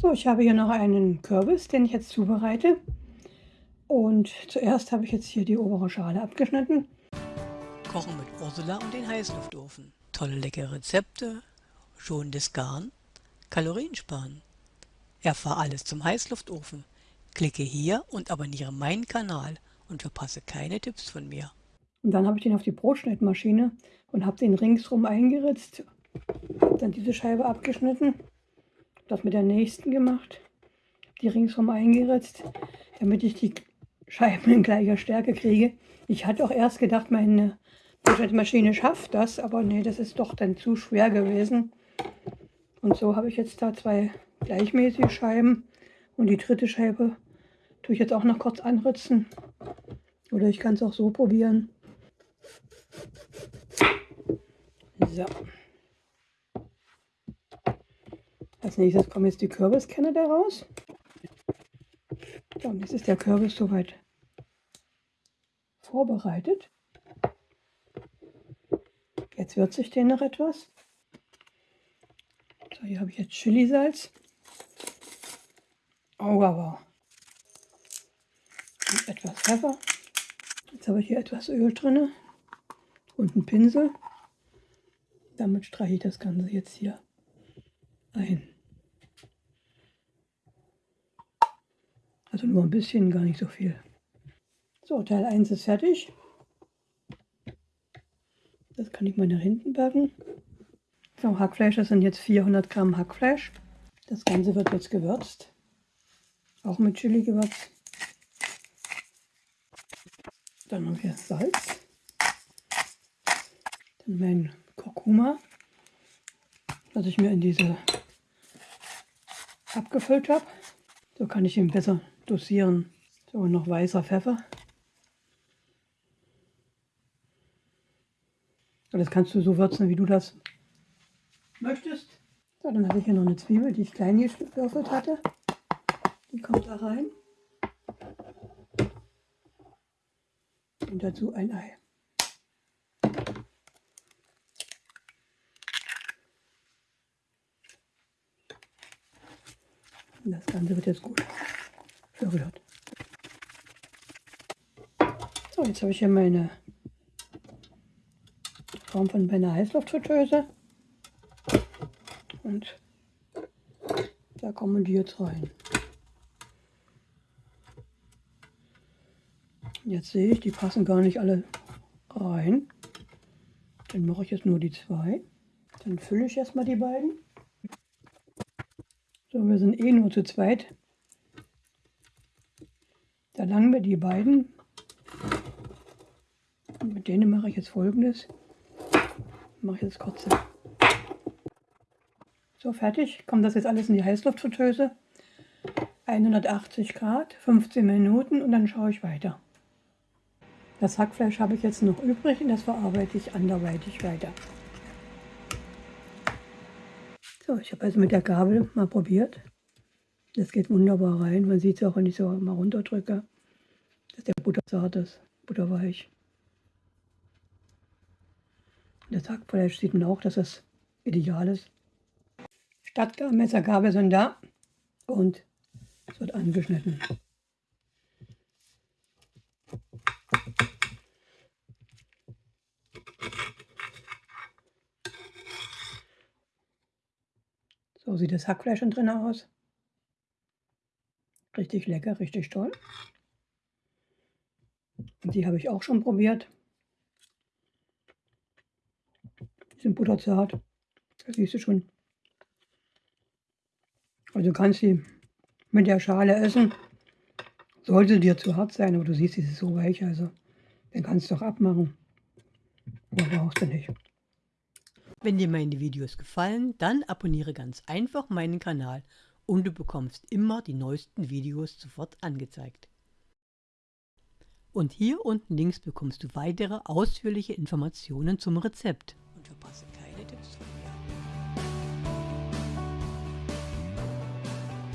So, ich habe hier noch einen Kürbis, den ich jetzt zubereite. Und zuerst habe ich jetzt hier die obere Schale abgeschnitten. Kochen mit Ursula und den Heißluftofen. Tolle leckere Rezepte, schonendes Garn, Kalorien sparen. Erfahr alles zum Heißluftofen. Klicke hier und abonniere meinen Kanal und verpasse keine Tipps von mir. Und dann habe ich den auf die Brotschnittmaschine und habe den ringsrum eingeritzt. Habe dann diese Scheibe abgeschnitten. Das mit der nächsten gemacht. Die ringsrum eingeritzt, damit ich die Scheiben in gleicher Stärke kriege. Ich hatte auch erst gedacht, meine Brotschnittmaschine schafft das, aber nee, das ist doch dann zu schwer gewesen. Und so habe ich jetzt da zwei gleichmäßige Scheiben und die dritte Scheibe tue ich jetzt auch noch kurz anritzen. Oder ich kann es auch so probieren. So. Nächstes kommen jetzt die Kürbiskerne daraus. So, und jetzt ist der Kürbis soweit vorbereitet. Jetzt würze ich den noch etwas. So, hier habe ich jetzt Chilisalz. Oh, aber und etwas Pfeffer. Jetzt habe ich hier etwas Öl drin und einen Pinsel. Damit streiche ich das Ganze jetzt hier ein. Also nur ein bisschen, gar nicht so viel. So, Teil 1 ist fertig. Das kann ich mal nach hinten packen. So, Hackfleisch, das sind jetzt 400 Gramm Hackfleisch. Das Ganze wird jetzt gewürzt. Auch mit Chili-Gewürz. Dann haben wir Salz. Dann mein Kurkuma, das ich mir in diese abgefüllt habe. So kann ich ihn besser dosieren. So, noch weißer Pfeffer. Das kannst du so würzen, wie du das möchtest. So, dann habe ich hier noch eine Zwiebel, die ich klein gewürfelt hatte. Die kommt da rein. Und dazu ein Ei. Das Ganze wird jetzt gut verrührt. So, jetzt habe ich hier meine Form von meiner Heißluftfritteuse. Und da kommen die jetzt rein. Jetzt sehe ich, die passen gar nicht alle rein. Dann mache ich jetzt nur die zwei. Dann fülle ich erstmal die beiden. So, wir sind eh nur zu zweit. Da langen wir die beiden. Und mit denen mache ich jetzt folgendes. Mache ich jetzt kurze. So, fertig. Kommt das jetzt alles in die Heißluftfritteuse. 180 Grad, 15 Minuten und dann schaue ich weiter. Das Hackfleisch habe ich jetzt noch übrig und das verarbeite ich anderweitig weiter. So, ich habe also mit der Gabel mal probiert. Das geht wunderbar rein. Man sieht es auch, wenn ich so mal runterdrücke, dass der Butter zart ist, butterweich. Das Hackfleisch sieht man auch, dass das ideal ist. Stadtmesser, Gabel sind da und es wird angeschnitten. So sieht das Hackfleisch schon drin aus. Richtig lecker, richtig toll. Die habe ich auch schon probiert. Die sind butterzart. Das siehst du schon. Also kannst du mit der Schale essen. Sollte dir zu hart sein, aber du siehst, sie ist so weich, also dann kannst du auch abmachen. Aber brauchst du nicht. Wenn dir meine Videos gefallen, dann abonniere ganz einfach meinen Kanal und du bekommst immer die neuesten Videos sofort angezeigt. Und hier unten links bekommst du weitere ausführliche Informationen zum Rezept.